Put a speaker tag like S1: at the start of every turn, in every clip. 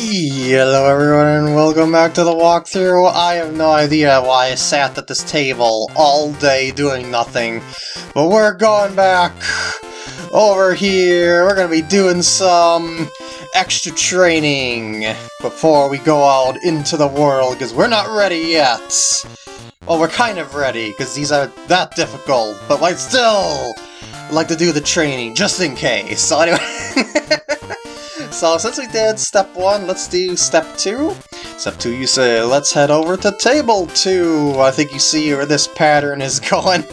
S1: Hello everyone and welcome back to the walkthrough. I have no idea why I sat at this table all day doing nothing, but we're going back over here. We're gonna be doing some extra training before we go out into the world, because we're not ready yet. Well, we're kind of ready, because these are that difficult, but I still like to do the training, just in case. So anyway... so since we did step one, let's do step two. Step two, you say, let's head over to table two. I think you see where this pattern is going.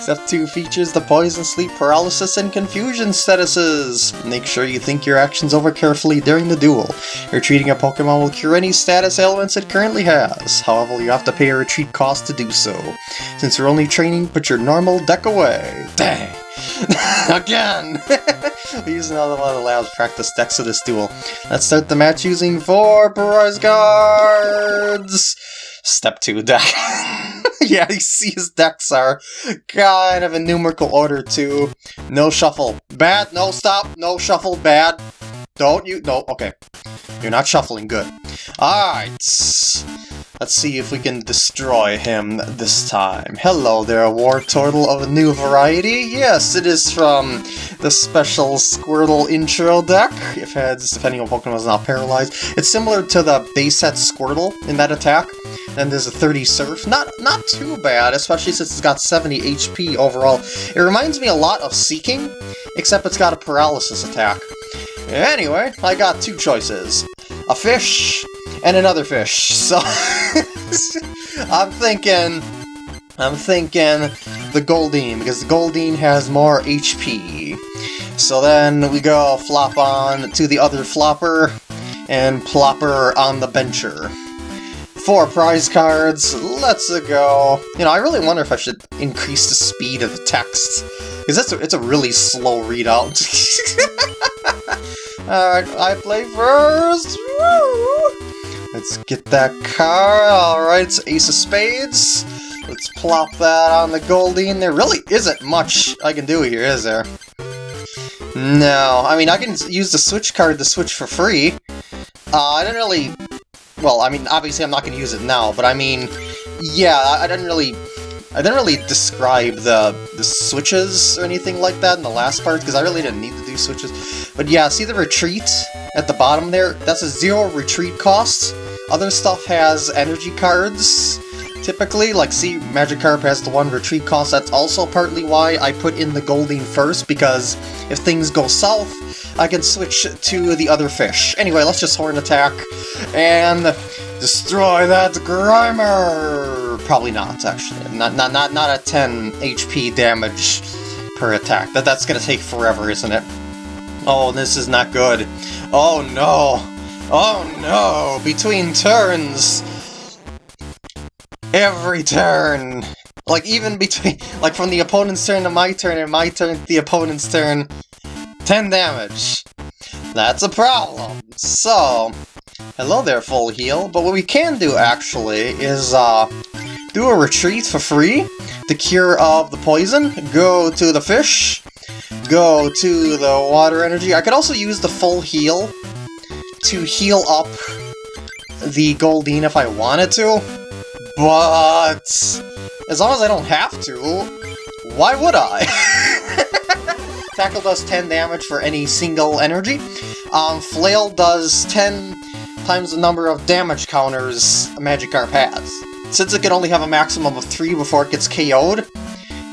S1: Step 2 features the poison, sleep, paralysis, and confusion statuses. Make sure you think your actions over carefully during the duel. Retreating a Pokemon will cure any status ailments it currently has. However, you have to pay a retreat cost to do so. Since you're only training, put your normal deck away. Dang! Again! we use another one of the lab's practice decks of this duel. Let's start the match using four prize cards! Step 2 deck. yeah, you see his decks are kind of in numerical order too. No shuffle. Bad. No, stop. No shuffle. Bad. Don't you? No, okay. You're not shuffling. Good. Alright. Let's see if we can destroy him this time. Hello there, Wartortle of a new variety. Yes, it is from the special Squirtle intro deck, if heads, if any Pokemon is not paralyzed. It's similar to the base set Squirtle in that attack. Then there's a 30 Surf. Not not too bad, especially since it's got 70 HP overall. It reminds me a lot of Seaking, except it's got a paralysis attack. Anyway, I got two choices. A fish and another fish. So I'm thinking I'm thinking the Goldeen, because the Goldeen has more HP. So then we go flop on to the other flopper, and plopper on the bencher. Four prize cards, let's go. You know, I really wonder if I should increase the speed of the text, because it's a, it's a really slow readout. Alright, I play first! Woo! Let's get that card. Alright, it's Ace of Spades. Let's plop that on the Goldeen. There really isn't much I can do here, is there? No, I mean, I can use the Switch card to switch for free. Uh, I didn't really... Well, I mean, obviously I'm not going to use it now, but I mean, yeah, I didn't really... I didn't really describe the, the switches or anything like that in the last part, because I really didn't need to do switches. But yeah, see the retreat at the bottom there? That's a zero retreat cost. Other stuff has energy cards, typically, like see, Magikarp has the one retreat cost, that's also partly why I put in the Goldeen first, because if things go south, I can switch to the other fish. Anyway, let's just Horn Attack, and destroy that Grimer! Probably not, actually. Not, not, not, not at 10 HP damage per attack. That, that's gonna take forever, isn't it? Oh, this is not good. Oh no! Oh no! Between turns! Every turn! Like, even between... Like, from the opponent's turn to my turn, and my turn to the opponent's turn, 10 damage. That's a problem. So, hello there, full heal. But what we can do, actually, is, uh, do a retreat for free. The cure of the poison. Go to the fish. Go to the water energy. I could also use the full heal to heal up the Goldeen if I wanted to, but as long as I don't have to, why would I? Tackle does 10 damage for any single energy. Um, Flail does 10 times the number of damage counters a Magikarp has. Since it can only have a maximum of 3 before it gets KO'd,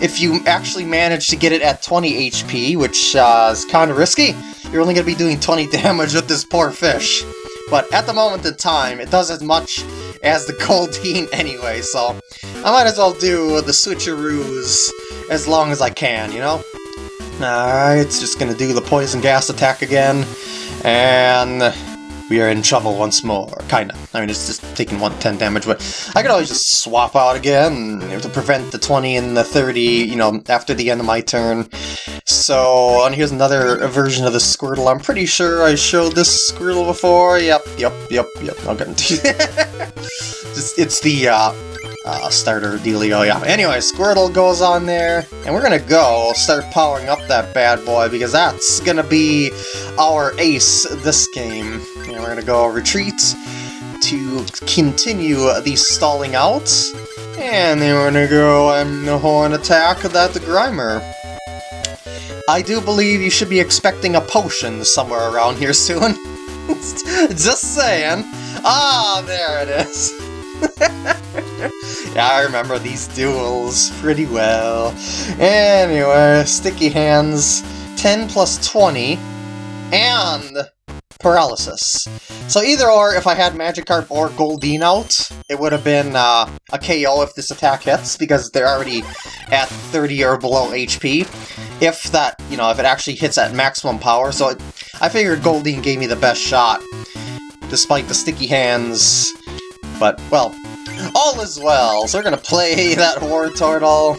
S1: if you actually manage to get it at 20 HP, which uh, is kind of risky, you're only going to be doing 20 damage with this poor fish. But at the moment in time, it does as much as the Goldeen anyway, so I might as well do the switcheroos as long as I can, you know? Alright, it's just gonna do the poison gas attack again, and we are in trouble once more, kinda. I mean, it's just taking 110 damage, but I could always just swap out again to prevent the 20 and the 30, you know, after the end of my turn. So, and here's another version of the Squirtle. I'm pretty sure I showed this Squirtle before. Yep, yep, yep, yep. Okay. just, it's the, uh, uh, starter dealio. Yeah. Anyway, Squirtle goes on there, and we're gonna go start powering up that bad boy because that's gonna be our ace this game. And we're gonna go retreat to continue the stalling out, and then we're gonna go and horn attack that the Grimer. I do believe you should be expecting a potion somewhere around here soon. Just saying. Ah, there it is. yeah, I remember these duels pretty well. Anyway, Sticky Hands, 10 plus 20, and Paralysis. So either or, if I had Magikarp or Goldeen out, it would have been uh, a KO if this attack hits, because they're already at 30 or below HP. If that, you know, if it actually hits at maximum power, so it, I figured Goldeen gave me the best shot, despite the sticky hands. But, well, all is well. So we're gonna play that Wartortle.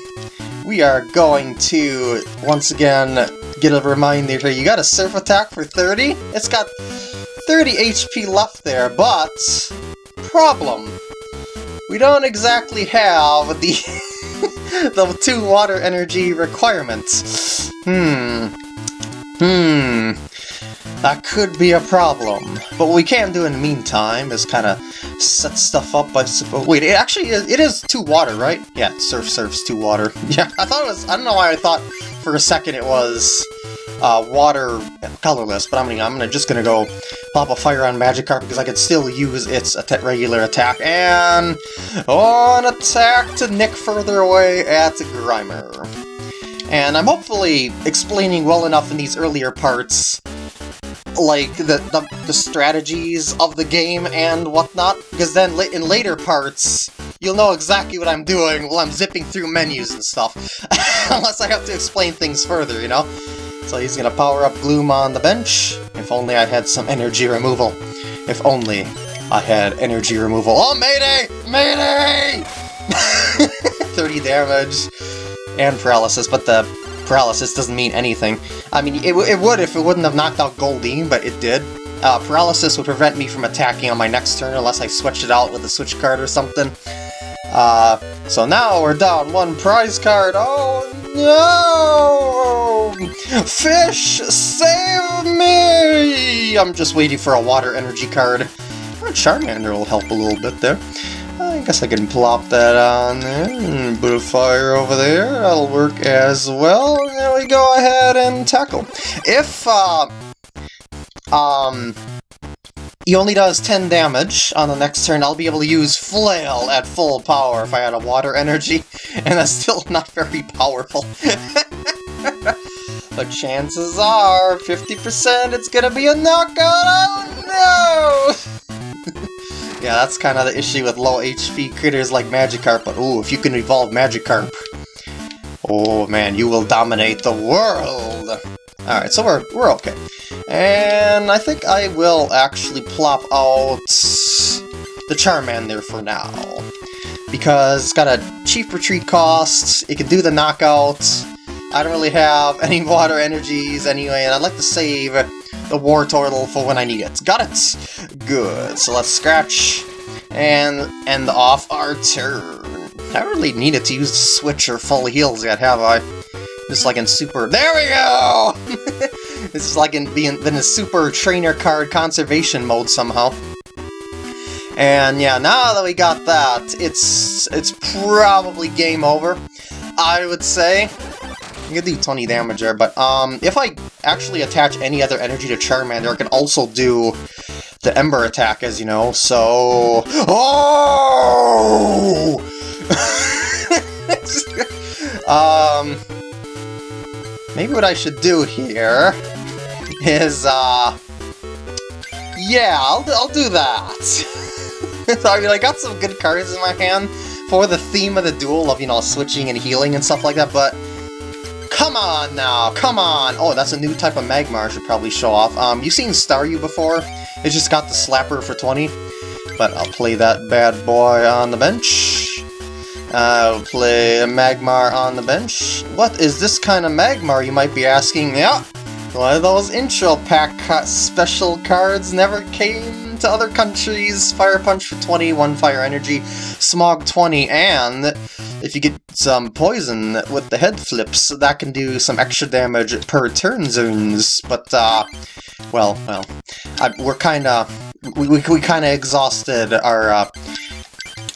S1: We are going to, once again, get a reminder here. You got a Surf Attack for 30? It's got 30 HP left there, but... Problem. We don't exactly have the... the two water energy requirements. Hmm. Hmm. That could be a problem. But what we can do in the meantime is kind of set stuff up by... Wait, it actually is, it is two water, right? Yeah, surf surf's two water. Yeah, I thought it was... I don't know why I thought for a second it was uh, water colorless, but I'm gonna, I'm gonna just gonna go pop a fire on Magikarp because I could still use its regular attack, and on attack to nick further away at Grimer. And I'm hopefully explaining well enough in these earlier parts like the, the, the strategies of the game and whatnot, because then in later parts, you'll know exactly what I'm doing while I'm zipping through menus and stuff. Unless I have to explain things further, you know? So he's gonna power up Gloom on the bench. If only I had some energy removal. If only I had energy removal. Oh, Mayday! Mayday! 30 damage and paralysis, but the paralysis doesn't mean anything. I mean, it, it would if it wouldn't have knocked out Goldeen, but it did. Uh, paralysis would prevent me from attacking on my next turn unless I switched it out with a switch card or something. Uh, so now we're down one prize card. Oh no! Fish, save me! I'm just waiting for a water energy card. Charmander will help a little bit there. I guess I can plop that on there and put a fire over there. That'll work as well. There we go ahead and tackle. If, uh, um, he only does 10 damage on the next turn, I'll be able to use Flail at full power if I had a water energy, and that's still not very powerful. but chances are, 50% it's gonna be a knockout! Oh no! Yeah, that's kind of the issue with low HP critters like Magikarp, but ooh, if you can evolve Magikarp, oh man, you will dominate the world! Alright, so we're, we're okay. And I think I will actually plop out the Charmander for now. Because it's got a cheap retreat cost, it can do the knockout, I don't really have any water energies anyway, and I'd like to save the war Wartortle for when I need it. Got it! Good, so let's scratch and end off our turn. I really needed to use the switch or full heals yet, have I? Just like in Super... There we go! this is like in being in a Super Trainer Card conservation mode somehow. And yeah, now that we got that, it's it's probably game over, I would say. Can do 20 damage there, but um, if I actually attach any other energy to Charmander, I can also do the Ember attack, as you know, so... Oh! um... Maybe what I should do here is, uh... Yeah, I'll, I'll do that. I mean, I got some good cards in my hand for the theme of the duel of, you know, switching and healing and stuff like that, but Come on now, come on! Oh, that's a new type of Magmar I should probably show off. Um, you've seen Staryu before? It just got the Slapper for 20. But I'll play that bad boy on the bench. I'll play a Magmar on the bench. What is this kind of Magmar, you might be asking? Yeah, Why those intro pack special cards never came to other countries. Fire Punch for 20, 1 fire energy, Smog 20, and if you get some poison with the head flips, that can do some extra damage per turn zones. But, uh, well, well, I, we're kinda, we, we, we kinda exhausted our, uh,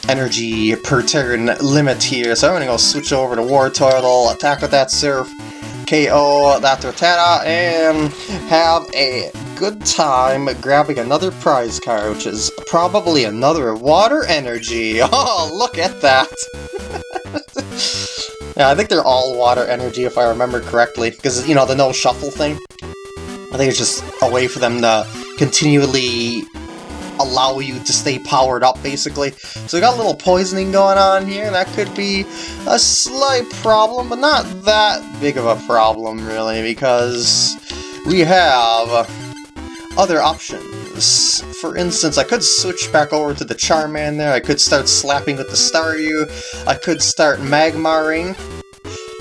S1: energy per turn limit here, so I'm gonna go switch over to Wartortle, attack with that Surf, KO that Torterra, and have a good time grabbing another prize card, which is probably another Water Energy. Oh, look at that! yeah, I think they're all Water Energy if I remember correctly, because, you know, the no shuffle thing. I think it's just a way for them to continually allow you to stay powered up, basically. So we got a little poisoning going on here, and that could be a slight problem, but not that big of a problem, really, because we have other options. For instance, I could switch back over to the Charman there, I could start slapping with the Staryu, I could start Magmaring.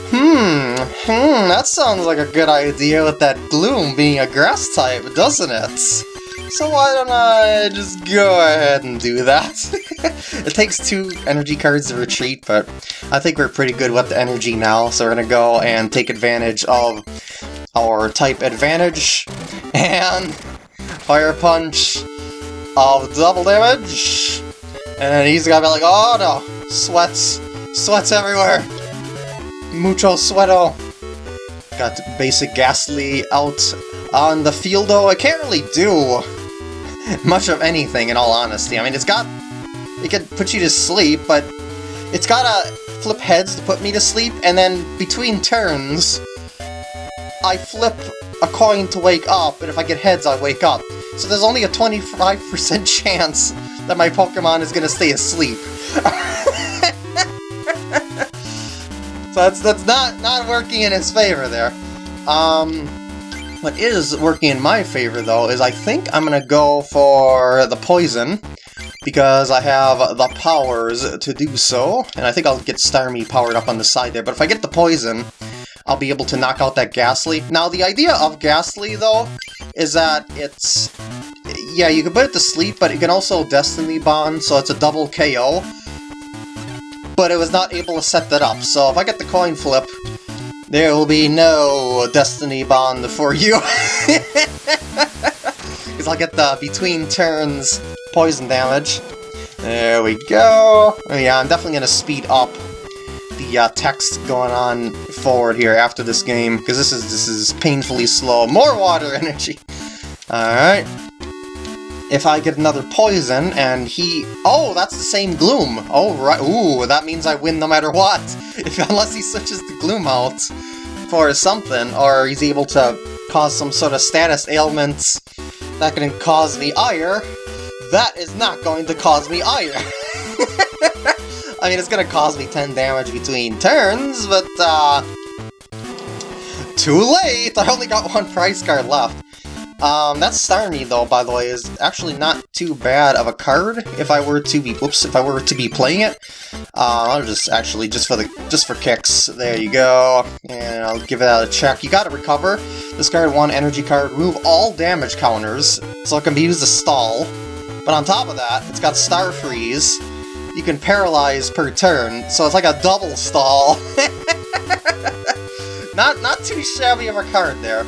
S1: Hmm, hmm, that sounds like a good idea with that Gloom being a grass type, doesn't it? So why don't I just go ahead and do that? it takes two energy cards to retreat, but I think we're pretty good with the energy now, so we're gonna go and take advantage of our type advantage, and Fire Punch of double damage, and then he's gonna be like, oh no, sweats, sweats everywhere, mucho sueto. Got basic Gastly out on the field, though. I can't really do much of anything, in all honesty. I mean, it's got... It can put you to sleep, but it's gotta flip heads to put me to sleep, and then between turns, I flip a coin to wake up, and if I get heads, I wake up. So there's only a 25% chance that my Pokemon is gonna stay asleep. so that's that's not not working in his favor there. Um, what is working in my favor, though, is I think I'm going to go for the poison, because I have the powers to do so, and I think I'll get Starmie powered up on the side there, but if I get the poison, I'll be able to knock out that Gastly. Now, the idea of Gastly, though, is that it's... Yeah, you can put it to sleep, but you can also Destiny Bond, so it's a double KO. But it was not able to set that up, so if I get the coin flip, there will be no Destiny Bond for you. Because I'll get the between turns poison damage. There we go. Oh, yeah, I'm definitely going to speed up the uh, text going on forward here after this game, because this is this is painfully slow. More water energy! Alright. If I get another poison, and he... Oh, that's the same Gloom! Oh, right. Ooh, that means I win no matter what! If Unless he switches the Gloom out for something, or he's able to cause some sort of status ailments that can cause me ire, that is not going to cause me ire! I mean, it's gonna cause me 10 damage between turns, but, uh... Too late! I only got one prize card left. Um, that Starmie, though, by the way, is actually not too bad of a card if I were to be, whoops, if I were to be playing it. Uh, I'll just, actually, just for the, just for kicks, there you go, and I'll give it out a check. You gotta recover. Discard one energy card, remove all damage counters, so it can be used to stall. But on top of that, it's got Star Freeze. You can paralyze per turn, so it's like a double stall. not, not too shabby of a card there.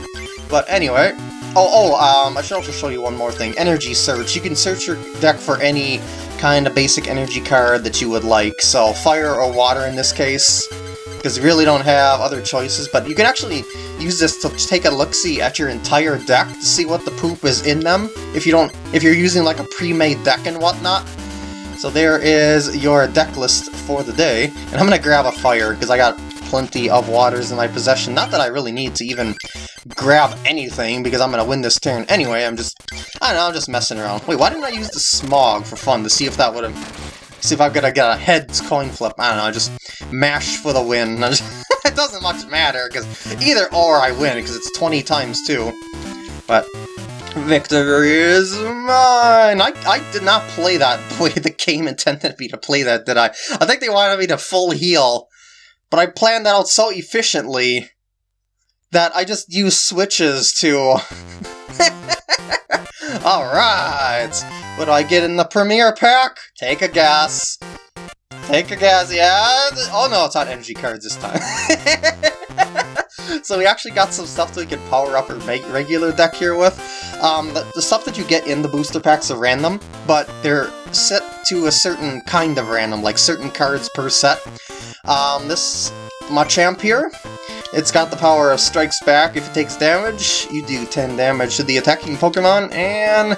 S1: But anyway, Oh, oh, um, I should also show you one more thing. Energy search. You can search your deck for any kind of basic energy card that you would like. So, fire or water in this case, because you really don't have other choices. But you can actually use this to take a look-see at your entire deck to see what the poop is in them, if you don't, if you're using like a pre-made deck and whatnot. So there is your deck list for the day. And I'm gonna grab a fire, because I got plenty of waters in my possession. Not that I really need to even grab anything, because I'm going to win this turn anyway. I'm just, I don't know, I'm just messing around. Wait, why didn't I use the smog for fun to see if that would have, see if I'm going to get a heads coin flip? I don't know, I just mash for the win. it doesn't much matter, because either or I win, because it's 20 times 2. But Victory is mine! I, I did not play that the way the game intended me to play that, did I? I think they wanted me to full heal but I planned that out so efficiently that I just use switches to... Alright! What do I get in the Premier Pack? Take a guess. Take a guess, yeah? Oh no, it's not energy cards this time. so we actually got some stuff that we can power up our regular deck here with. Um, the, the, stuff that you get in the booster packs are random, but they're set to a certain kind of random, like certain cards per set. Um, this Machamp here, it's got the power of Strikes Back. If it takes damage, you do 10 damage to the attacking Pokemon, and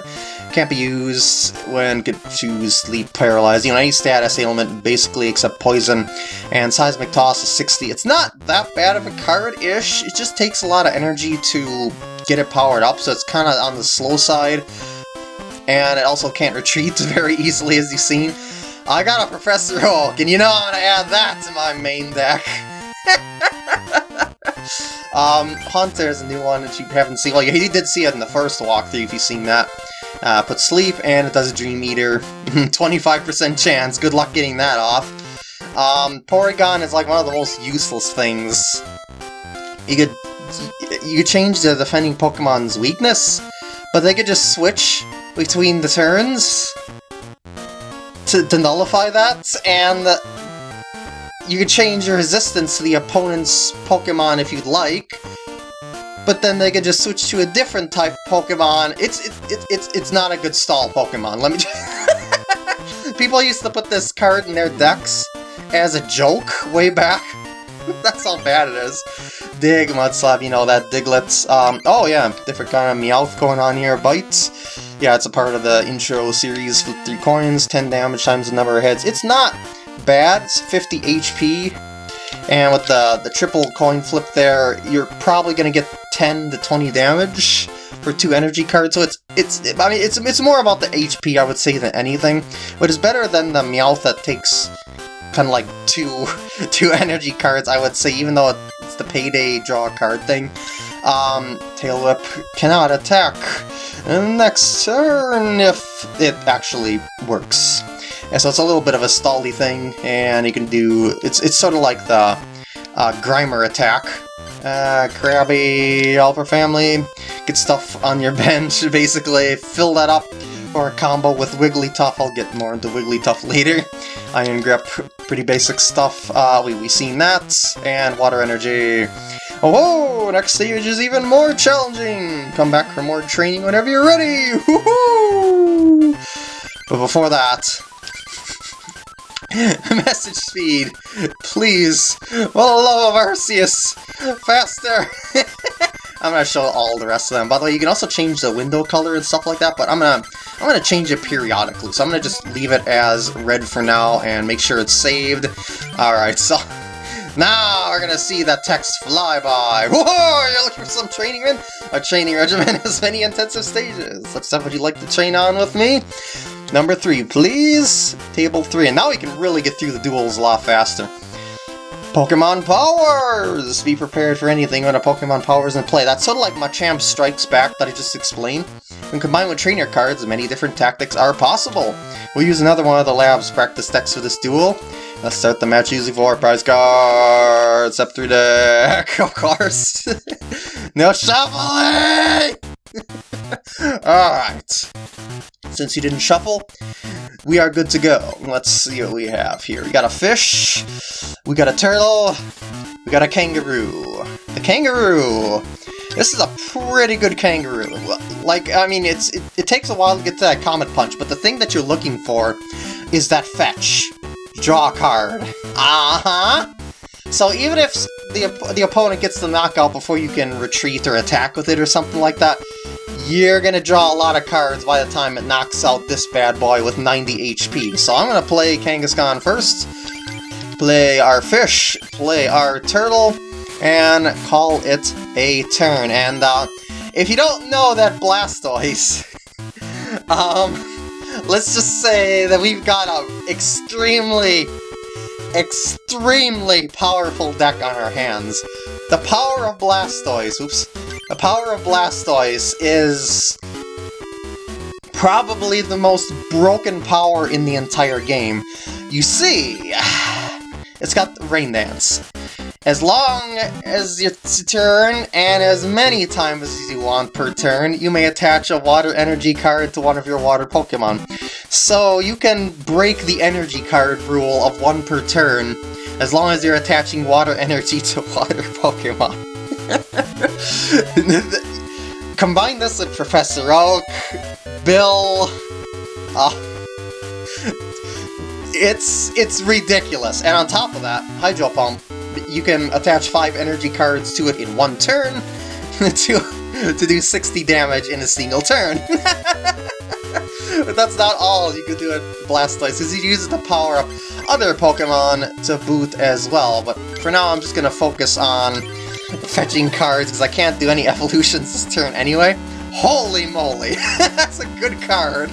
S1: can't be used when choose Sleep, Paralyze, you know, any status ailment, basically, except Poison. And Seismic Toss is 60. It's not that bad of a card-ish, it just takes a lot of energy to get it powered up, so it's kind of on the slow side. And it also can't retreat very easily, as you've seen. I got a Professor Oak, and you know I'm gonna add that to my main deck. um, Haunter's a new one that you haven't seen. Well, you did see it in the first walkthrough, if you've seen that. Uh, put Sleep, and it does a Dream Eater. 25% chance, good luck getting that off. Um, Porygon is like one of the most useless things. You could you could change the defending Pokemon's weakness, but they could just switch between the turns to, to nullify that, and you can change your resistance to the opponent's Pokemon if you'd like, but then they could just switch to a different type Pokemon. It's it, it, it's it's not a good stall Pokemon. Let me. People used to put this card in their decks as a joke way back. That's how bad it is. Dig, Mudslap, you know, that Diglett. Um, oh yeah, different kind of Meowth going on here. Bites. Yeah, it's a part of the intro series. Flip three coins, 10 damage times the number of heads. It's not bad. It's 50 HP. And with the, the triple coin flip there, you're probably going to get 10 to 20 damage for two energy cards. So it's it's I mean it's it's more about the HP I would say than anything, but it's better than the Meowth that takes kind of like two two energy cards. I would say even though it's the payday draw card thing. Um, Tail Whip cannot attack next turn if it actually works. And so it's a little bit of a stally thing, and you can do... It's, it's sort of like the uh, Grimer attack. Uh, Krabby, Call for Family, get stuff on your bench, basically. Fill that up for a combo with Wigglytuff. I'll get more into Wigglytuff later. Iron Grip, pretty basic stuff. Uh, we, we seen that. And Water Energy. Oh, next stage is even more challenging! Come back for more training whenever you're ready! But before that, Message speed, please. For the love of Arceus, faster. I'm gonna show all the rest of them. By the way, you can also change the window color and stuff like that, but I'm gonna I'm gonna change it periodically. So I'm gonna just leave it as red for now and make sure it's saved. Alright, so now we're gonna see that text fly by. Whoa, you're looking for some training in? A training regimen has many intensive stages. Such stuff would you like to train on with me? Number three, please? Table three, and now we can really get through the duels a lot faster. Pokemon Powers! Be prepared for anything when a Pokemon Powers in play. That's sort of like Machamp Strikes Back that I just explained. When combined with trainer cards, many different tactics are possible. We'll use another one of the lab's practice decks for this duel. Let's start the match using four prize cards up through the deck, of course. no shuffling! Alright. Since you didn't shuffle, we are good to go. Let's see what we have here. We got a fish, we got a turtle, we got a kangaroo. The kangaroo! This is a pretty good kangaroo. Like, I mean, it's it, it takes a while to get to that Comet Punch, but the thing that you're looking for is that fetch. Draw card. Uh-huh! So even if the, the opponent gets the knockout before you can retreat or attack with it or something like that, you're gonna draw a lot of cards by the time it knocks out this bad boy with 90 HP. So I'm gonna play Kangaskhan first, play our fish, play our turtle, and call it a turn. And uh, if you don't know that Blastoise, um, let's just say that we've got a extremely, extremely powerful deck on our hands. The power of Blastoise, oops, the power of Blastoise is probably the most broken power in the entire game. You see, it's got Rain Dance. As long as it's turn, and as many times as you want per turn, you may attach a water energy card to one of your water Pokemon. So you can break the energy card rule of one per turn, as long as you're attaching water energy to water Pokemon. Combine this with Professor Oak, Bill... Uh, it's it's ridiculous. And on top of that, Hydro Pump you can attach 5 energy cards to it in one turn to, to do 60 damage in a single turn. but that's not all you can do at Blastoise, because you use it to power up other Pokemon to boot as well. But for now, I'm just going to focus on fetching cards, because I can't do any evolutions this turn anyway. Holy moly! that's a good card!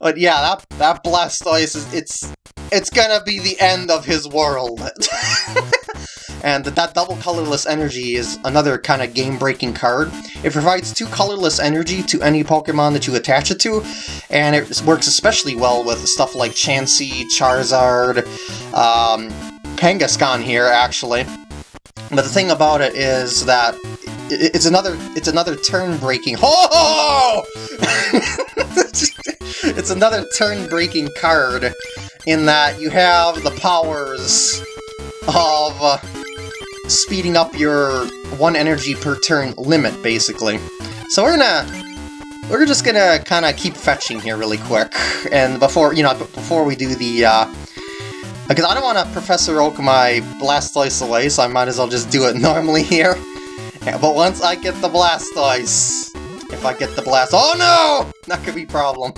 S1: but yeah, that, that Blastoise, is, it's it's gonna be the end of his world. and that double colorless energy is another kind of game-breaking card. It provides two colorless energy to any Pokemon that you attach it to, and it works especially well with stuff like Chansey, Charizard, um, Kangaskhan here, actually. But the thing about it is that it's another it's another turn-breaking. Oh! it's another turn-breaking card in that you have the powers of uh, speeding up your one energy per turn limit, basically. So we're gonna... We're just gonna kind of keep fetching here really quick, and before, you know, before we do the, uh, because I don't want to Professor Oak my Blastoise away, so I might as well just do it normally here. Yeah, but once I get the Blastoise, if I get the Blast- Oh no! That could be problem.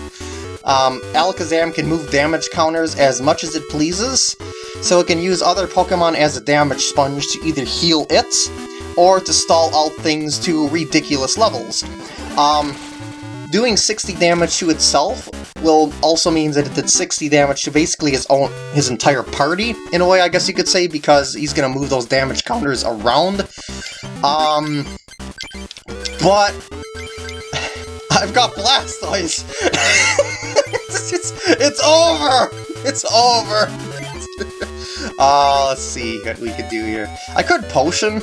S1: Um, Alakazam can move damage counters as much as it pleases, so it can use other Pokemon as a damage sponge to either heal it, or to stall out things to ridiculous levels. Um, doing 60 damage to itself will also mean that it did 60 damage to basically his own his entire party, in a way I guess you could say, because he's gonna move those damage counters around. Um, but I've got Blastoise! it's, it's over! It's over! uh, let's see what we could do here. I could Potion,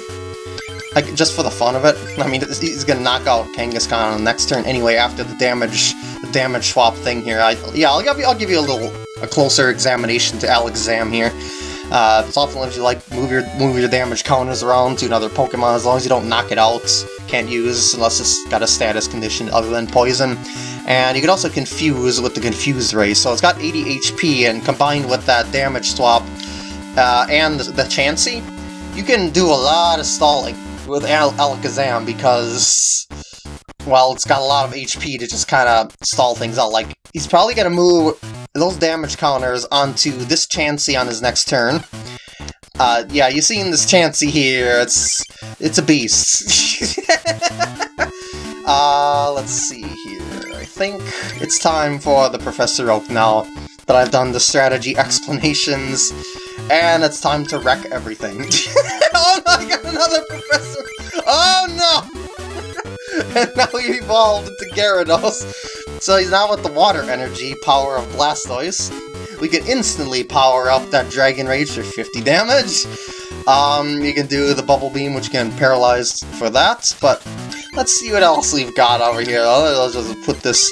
S1: like, just for the fun of it. I mean, he's gonna knock out Kangaskhan on the next turn anyway after the damage the damage swap thing here. I, yeah, I'll give, you, I'll give you a little a closer examination to Alakazam here. Uh, it's often lets you like move your move your damage counters around to another Pokemon as long as you don't knock it out. Can't use unless it's got a status condition other than poison. And you can also confuse with the Confuse race. So it's got 80 HP, and combined with that damage swap uh, and the Chansey, you can do a lot of stalling with Al Alakazam because, well, it's got a lot of HP to just kind of stall things out. Like, he's probably going to move those damage counters onto this Chansey on his next turn. Uh, yeah, you seen this Chansey here, it's it's a beast. uh, let's see think it's time for the Professor Oak now that I've done the strategy explanations, and it's time to wreck everything. oh no, I got another Professor! Oh no! and now he evolved into Gyarados. So he's now with the water energy power of Blastoise. We can instantly power up that Dragon Rage for 50 damage. Um, you can do the Bubble Beam, which can paralyze for that, but let's see what else we've got over here. Oh, let's just put this,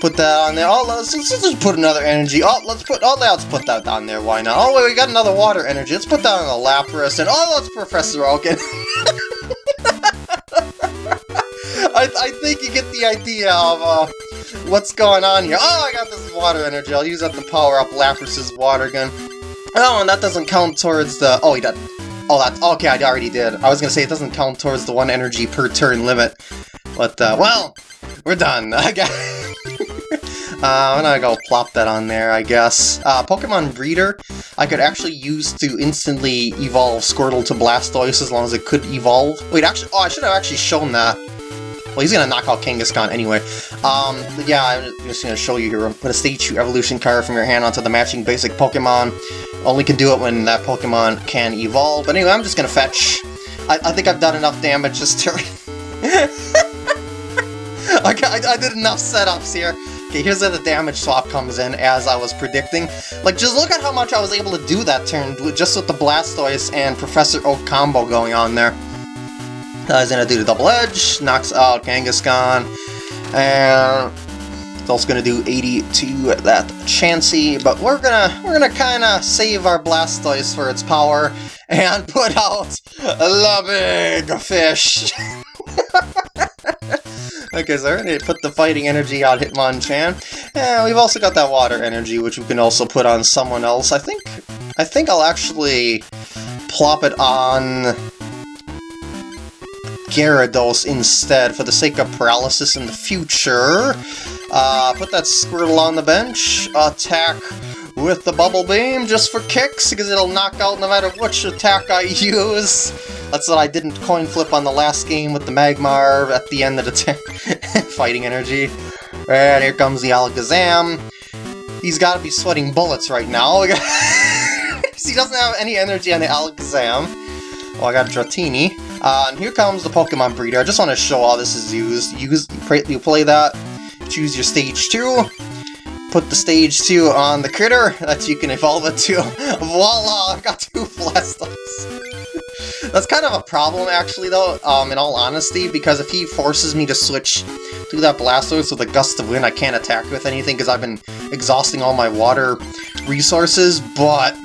S1: put that on there. Oh, let's, let's just put another energy. Oh, let's put, oh, let's put that on there. Why not? Oh, wait, we got another water energy. Let's put that on the Lapras, and oh, let's Professor Oaken. I, I think you get the idea of, uh, what's going on here? Oh, I got this water energy. I'll use that to power up Lapras's water gun. Oh, and that doesn't count towards the... Oh, he does. Oh, that's... Okay, I already did. I was gonna say it doesn't count towards the one energy per turn limit. But, uh, well, we're done. I guess. uh, I'm gonna go plop that on there, I guess. Uh, Pokemon Breeder, I could actually use to instantly evolve Squirtle to Blastoise as long as it could evolve. Wait, actually, oh, I should have actually shown that. Well, he's gonna knock out Kangaskhan anyway. Um, yeah, I'm just gonna show you here. Put a Stage 2 Evolution card from your hand onto the matching basic Pokemon. Only can do it when that Pokemon can evolve. But anyway, I'm just gonna fetch. I, I think I've done enough damage this turn. I, I, I did enough setups here. Okay, here's where the damage swap comes in, as I was predicting. Like, just look at how much I was able to do that turn, just with the Blastoise and Professor Oak combo going on there. Uh, he's gonna do the double edge, knocks out Kangaskhan, and it's also gonna do 80 to that Chansey, but we're gonna we're gonna kinda save our Blastoise for its power and put out the big fish. okay, so we're gonna put the fighting energy on Hitmonchan. And we've also got that water energy, which we can also put on someone else. I think I think I'll actually plop it on Gyarados instead for the sake of paralysis in the future. Uh, put that Squirtle on the bench, attack with the Bubble Beam just for kicks, because it'll knock out no matter which attack I use. That's what I didn't coin flip on the last game with the Magmar at the end of the fighting energy. And here comes the Alakazam. He's got to be sweating bullets right now. he doesn't have any energy on the Alakazam. Oh, I got Dratini. Uh, and here comes the Pokemon Breeder. I just want to show how this is used. Use, you play that, choose your stage 2, put the stage 2 on the critter that you can evolve it to. Voila! I've got two Blastoise. That's kind of a problem, actually, though, um, in all honesty, because if he forces me to switch to that Blastoise with a gust of wind, I can't attack with anything because I've been exhausting all my water resources, but...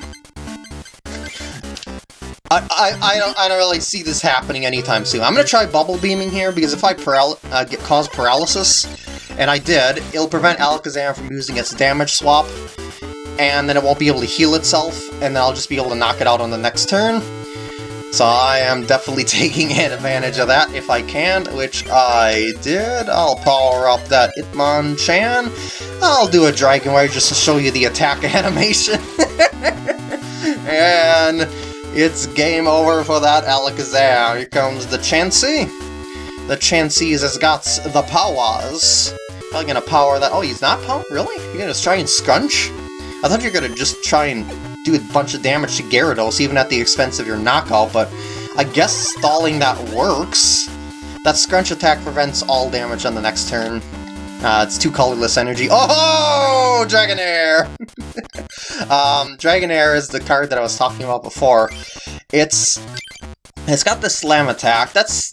S1: I, I, I, don't, I don't really see this happening anytime soon. I'm going to try Bubble Beaming here, because if I paral uh, get, cause paralysis, and I did, it'll prevent Alakazam from using its damage swap, and then it won't be able to heal itself, and then I'll just be able to knock it out on the next turn. So I am definitely taking advantage of that if I can, which I did. I'll power up that Hitmonchan. I'll do a Dragon Wave just to show you the attack animation. and it's game over for that Alakazam. Here comes the Chansey. The Chansey has got the powers. Probably gonna power that. Oh, he's not power? Really? You're gonna try and scrunch? I thought you were gonna just try and do a bunch of damage to Gyarados, even at the expense of your knockout, but I guess stalling that works. That Scrunch attack prevents all damage on the next turn. Uh, it's two colorless energy. Oh, Dragonair! um, Dragonair is the card that I was talking about before. It's it's got the slam attack. That's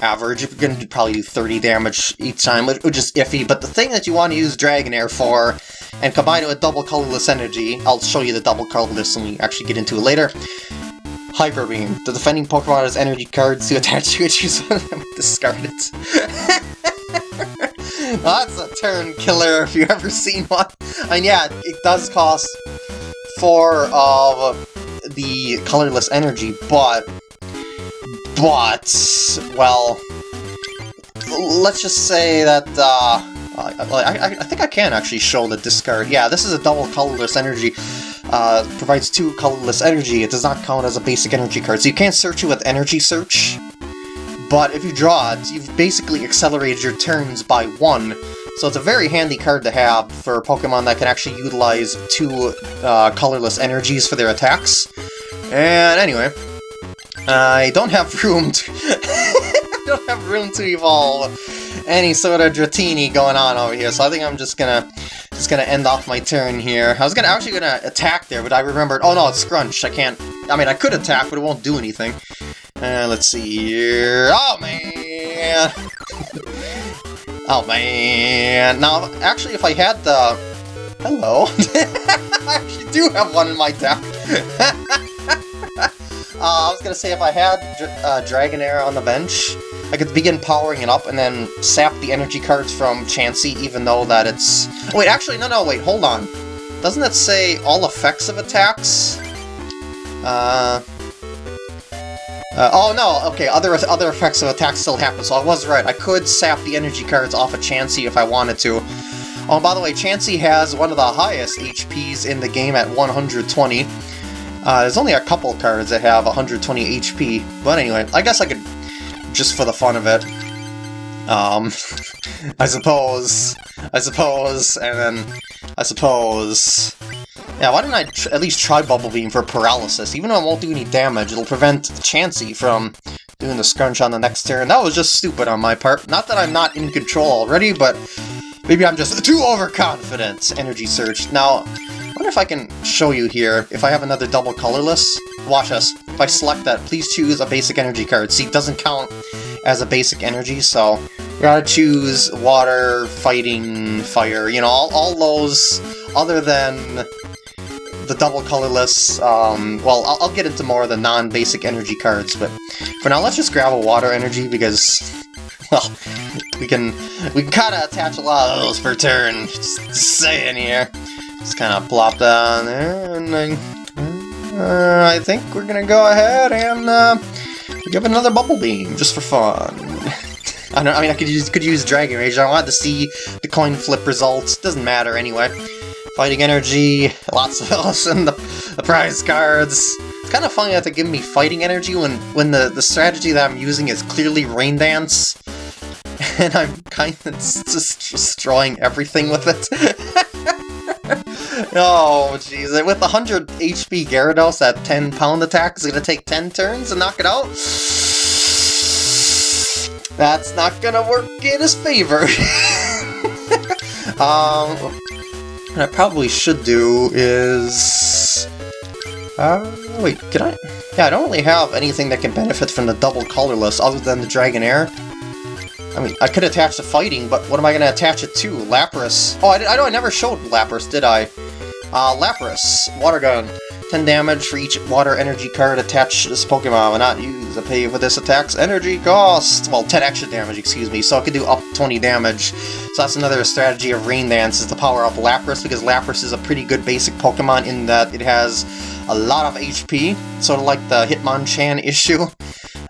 S1: average. You're going to probably do 30 damage each time, which is iffy. But the thing that you want to use Dragonair for and combine it with double colorless energy. I'll show you the double colorless when we actually get into it later. Hyper Beam. The defending Pokemon has energy cards to attach to it, them, discard it. that's a turn killer if you've ever seen one. And yeah, it does cost 4 of the colorless energy, but... But... Well... Let's just say that, uh... I, I, I, think I can actually show the discard. Yeah, this is a double colorless energy. Uh, provides two colorless energy. It does not count as a basic energy card, so you can't search it with energy search. But if you draw it, you've basically accelerated your turns by one. So it's a very handy card to have for Pokemon that can actually utilize two uh, colorless energies for their attacks. And anyway, I don't have room to... I don't have room to evolve any sort of Dratini going on over here, so I think I'm just gonna just gonna end off my turn here. I was gonna actually gonna attack there, but I remembered, oh no, it's Scrunch, I can't, I mean, I could attack, but it won't do anything. Uh, let's see here, oh man! oh man, now, actually, if I had the, hello, I actually do have one in my deck. uh, I was gonna say, if I had uh, Dragonair on the bench, I could begin powering it up and then sap the energy cards from Chansey, even though that it's... Wait, actually, no, no, wait, hold on. Doesn't it say all effects of attacks? Uh... Uh, oh no, okay, other other effects of attack still happen, so I was right. I could sap the energy cards off of Chansey if I wanted to. Oh, by the way, Chansey has one of the highest HPs in the game at 120. Uh, there's only a couple cards that have 120 HP, but anyway, I guess I could just for the fun of it. Um, I suppose, I suppose, and then, I suppose... Yeah, why didn't I at least try Bubble Beam for paralysis? Even though it won't do any damage, it'll prevent Chansey from doing the scrunch on the next turn. That was just stupid on my part. Not that I'm not in control already, but Maybe I'm just too overconfident. Energy Search. Now, I wonder if I can show you here, if I have another double colorless. Watch us. If I select that, please choose a basic energy card. See, it doesn't count as a basic energy, so you gotta choose water, fighting, fire, you know, all, all those other than the double colorless, um, well, I'll, I'll get into more of the non-basic energy cards, but for now, let's just grab a water energy because, well, we can we can kind of attach a lot of those per turn. Just, just saying here. Just kind of plop that on there, and then uh, I think we're gonna go ahead and uh, give another bubble beam just for fun. I don't. I mean, I could use could use Dragon Rage. I wanted to see the coin flip results. Doesn't matter anyway. Fighting energy, lots of and the, the prize cards. It's kind of funny that they give me fighting energy when when the the strategy that I'm using is clearly Rain Dance and I'm kind of just destroying everything with it. oh, jeez. With 100 HP Gyarados at 10 pound attack, is going to take 10 turns to knock it out? That's not going to work in his favor. um, what I probably should do is... Uh, wait, can I? Yeah, I don't really have anything that can benefit from the double colorless other than the Dragonair. I mean, I could attach the fighting, but what am I going to attach it to? Lapras. Oh, I, I know I never showed Lapras, did I? Uh, Lapras. Water Gun. 10 damage for each water energy card attached to this Pokemon will not use to pay for this attack's energy cost. Well, 10 extra damage, excuse me, so it can do up 20 damage. So that's another strategy of Rain Dance, is to power up Lapras, because Lapras is a pretty good basic Pokemon in that it has a lot of HP, sort of like the Hitmonchan issue.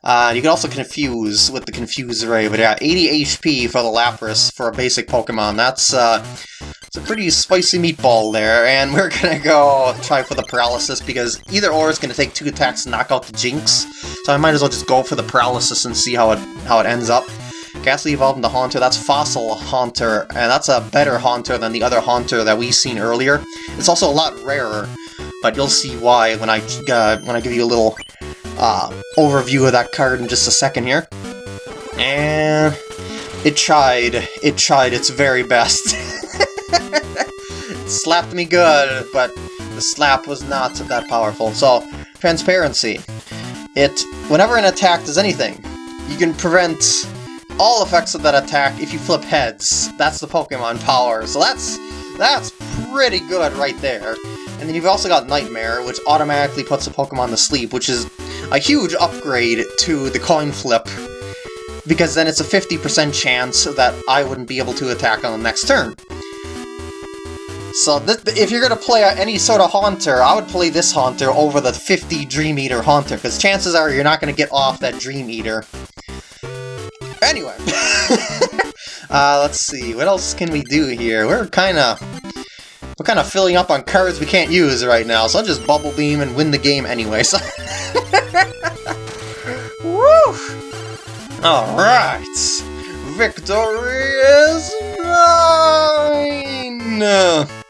S1: Uh, you can also confuse with the Confuse Ray, but yeah, 80 HP for the Lapras for a basic Pokemon. That's, uh, it's a pretty spicy meatball there, and we're gonna go try for the Paralysis, because either or is gonna take two attacks to knock out the Jynx, so I might as well just go for the Paralysis and see how it, how it ends up. Gastly evolved into Haunter, that's Fossil Haunter, and that's a better Haunter than the other Haunter that we've seen earlier. It's also a lot rarer, but you'll see why when I, uh, when I give you a little uh, overview of that card in just a second here. And it tried. It tried its very best. slapped me good, but the slap was not that powerful. So, transparency. It, whenever an attack does anything, you can prevent all effects of that attack if you flip heads. That's the Pokemon power. So that's that's pretty good right there. And then you've also got Nightmare, which automatically puts the Pokemon to sleep, which is a huge upgrade to the coin flip, because then it's a 50% chance that I wouldn't be able to attack on the next turn. So if you're to play any sort of Haunter, I would play this Haunter over the 50 Dream Eater Haunter, because chances are you're not to get off that Dream Eater. Anyway, uh, let's see, what else can we do here? We're kind of we're kind of filling up on cards we can't use right now, so I'll just Bubble Beam and win the game anyway, so... Woo! Alright! Victory is mine!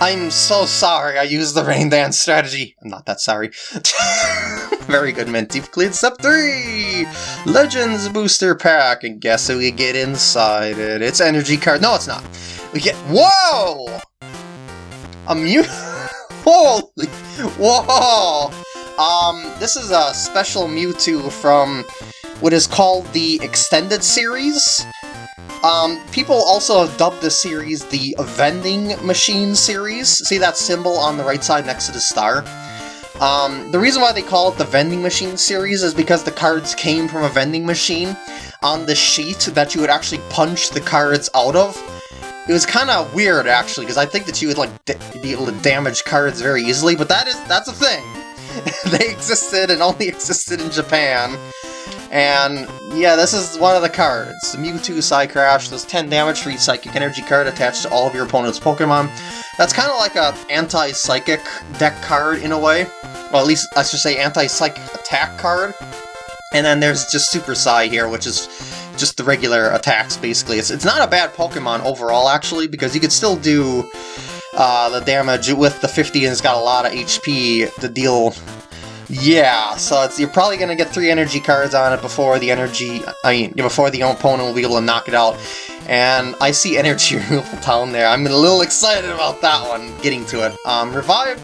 S1: I'm so sorry I used the Rain Dance strategy. I'm not that sorry. Very good, Mint. You've cleared step 3! Legends Booster Pack, and guess who we get inside it? It's Energy Card. No, it's not. We get- Whoa! A Mew- Holy- Whoa! Um, this is a special Mewtwo from what is called the Extended Series. Um, people also have dubbed this series the Vending Machine Series. See that symbol on the right side next to the star? Um, the reason why they call it the Vending Machine Series is because the cards came from a vending machine on the sheet that you would actually punch the cards out of. It was kind of weird, actually, because I think that you would like be able to damage cards very easily, but that is that's a thing. they existed and only existed in Japan. And yeah, this is one of the cards. Mewtwo Psycrash does 10 damage for each Psychic Energy card attached to all of your opponent's Pokemon. That's kind of like a anti-Psychic deck card in a way. Well, at least I should say anti-Psychic attack card. And then there's just Super Psy here, which is just the regular attacks, basically. It's, it's not a bad Pokemon overall, actually, because you could still do uh, the damage with the 50 and it's got a lot of HP to deal... Yeah, so you're probably going to get three energy cards on it before the energy... I mean, before the opponent will be able to knock it out. And I see energy removal down there. I'm a little excited about that one, getting to it. Um, Revive,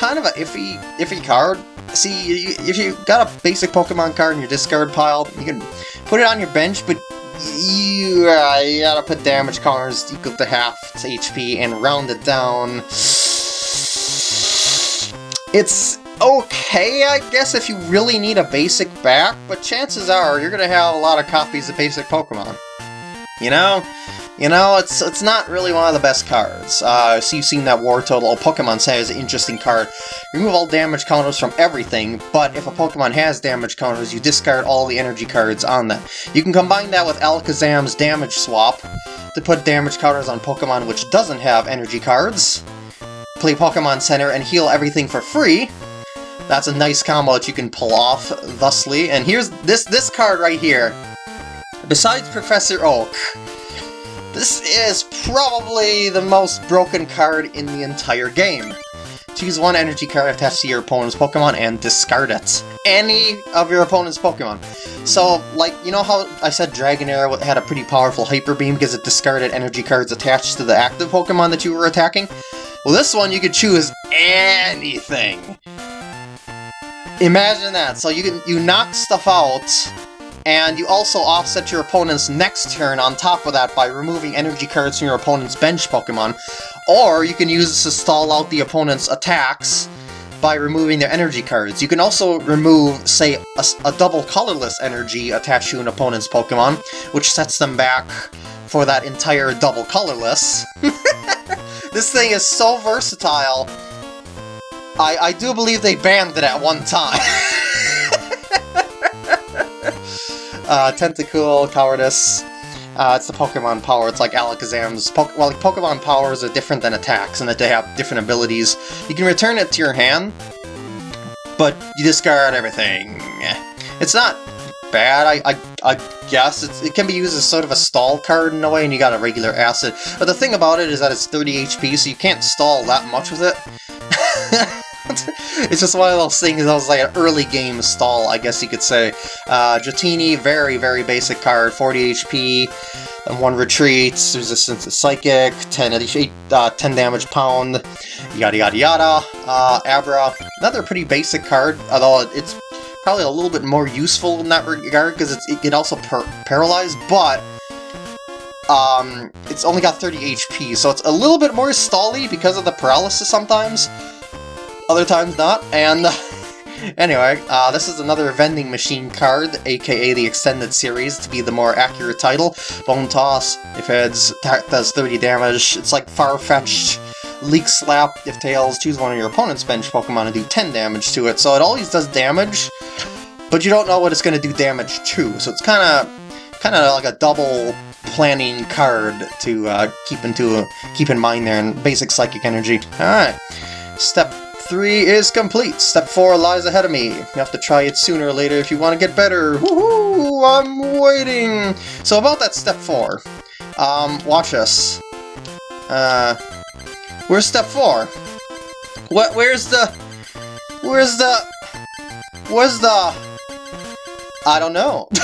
S1: kind of a iffy, iffy card. See, if you got a basic Pokemon card in your discard pile, you can put it on your bench, but you, uh, you gotta put damage counters equal to half HP and round it down. It's okay, I guess, if you really need a basic back, but chances are you're gonna have a lot of copies of basic Pokemon. You know? You know, it's it's not really one of the best cards. Uh, so you've seen that Wartortle. Oh, Pokemon is an interesting card. Remove all damage counters from everything, but if a Pokemon has damage counters, you discard all the energy cards on them. You can combine that with Alakazam's Damage Swap to put damage counters on Pokemon which doesn't have energy cards. Play Pokemon Center and heal everything for free. That's a nice combo that you can pull off, thusly. And here's this this card right here. Besides Professor Oak, this is probably the most broken card in the entire game. Choose one energy card attached to your opponent's Pokemon and discard it. Any of your opponent's Pokemon. So, like, you know how I said Dragonair had a pretty powerful Hyper Beam because it discarded energy cards attached to the active Pokemon that you were attacking? Well, this one you could choose anything. Imagine that. So you can you knock stuff out and you also offset your opponent's next turn on top of that by removing energy cards from your opponent's bench Pokemon. Or you can use this to stall out the opponent's attacks by removing their energy cards. You can also remove, say, a, a double colorless energy attached to an opponent's Pokemon, which sets them back for that entire double colorless. this thing is so versatile. I, I do believe they banned it at one time. Uh, Tentacool, Cowardice. Uh, it's the Pokemon power. It's like Alakazam's. Po well, like Pokemon powers are different than attacks, and that they have different abilities. You can return it to your hand, but you discard everything. It's not bad, I, I, I guess. It's, it can be used as sort of a stall card in a way, and you got a regular acid. But the thing about it is that it's 30 HP, so you can't stall that much with it. it's just one of those things that was like an early game stall, I guess you could say. Uh, very, very basic card, 40 HP, and one retreats, resistance to psychic, 10, uh, 10 damage pound, yada yada yada. Uh, Abra, another pretty basic card, although it's probably a little bit more useful in that regard because it can also par paralyze, but um, it's only got 30 HP, so it's a little bit more stally because of the paralysis sometimes other times not, and... anyway, uh, this is another vending machine card, aka the extended series, to be the more accurate title. Bone Toss, if heads, does 30 damage. It's like Farfetch'd Leek Slap, if Tails, choose one of your opponent's bench Pokemon and do 10 damage to it. So it always does damage, but you don't know what it's going to do damage to. So it's kind of kind of like a double planning card to uh, keep into keep in mind there and basic psychic energy. All right, step 3 is complete. Step 4 lies ahead of me. You have to try it sooner or later if you want to get better. Woohoo! I'm waiting! So about that step 4. Um, watch us. Uh, where's step 4? What, where's the... Where's the... Where's the... I don't know.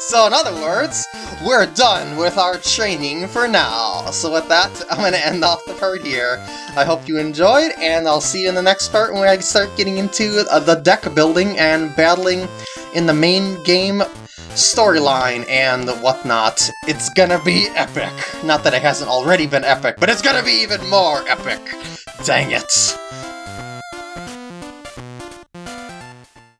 S1: so in other words, we're done with our training for now. So with that, I'm going to end off the part here. I hope you enjoyed, and I'll see you in the next part when I start getting into uh, the deck building and battling in the main game storyline and whatnot. It's gonna be epic. Not that it hasn't already been epic, but it's gonna be even more epic. Dang it.